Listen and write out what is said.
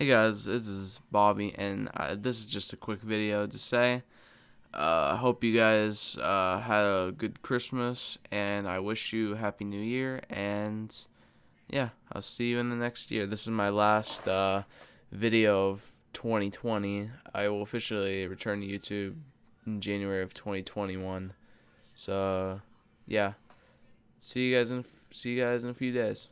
Hey guys, this is Bobby, and uh, this is just a quick video to say uh, I hope you guys uh, had a good Christmas, and I wish you a Happy New Year, and yeah, I'll see you in the next year. This is my last uh, video of 2020. I will officially return to YouTube in January of 2021. So, yeah, see you guys in see you guys in a few days.